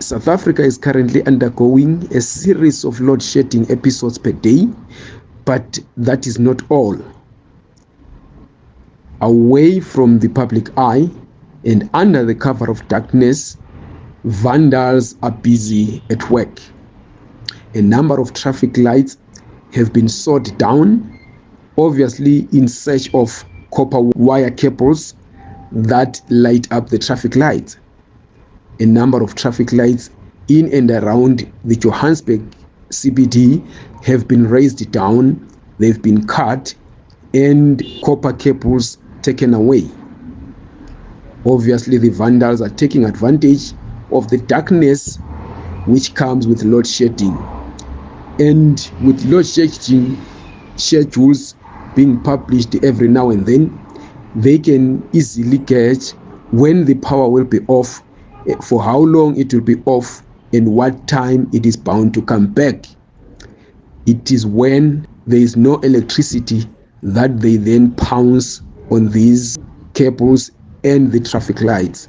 South Africa is currently undergoing a series of load shedding episodes per day, but that is not all. Away from the public eye and under the cover of darkness, vandals are busy at work. A number of traffic lights have been sawed down, obviously in search of copper wire cables that light up the traffic lights. A number of traffic lights in and around the Johannesburg CBD have been razed down, they've been cut, and copper cables taken away. Obviously, the vandals are taking advantage of the darkness which comes with load shedding. And with load shedding schedules being published every now and then, they can easily catch when the power will be off, Eh, for how long it will be off, and what time it is bound to come back. It is when there is no electricity that they then pounce on these cables and the traffic lights.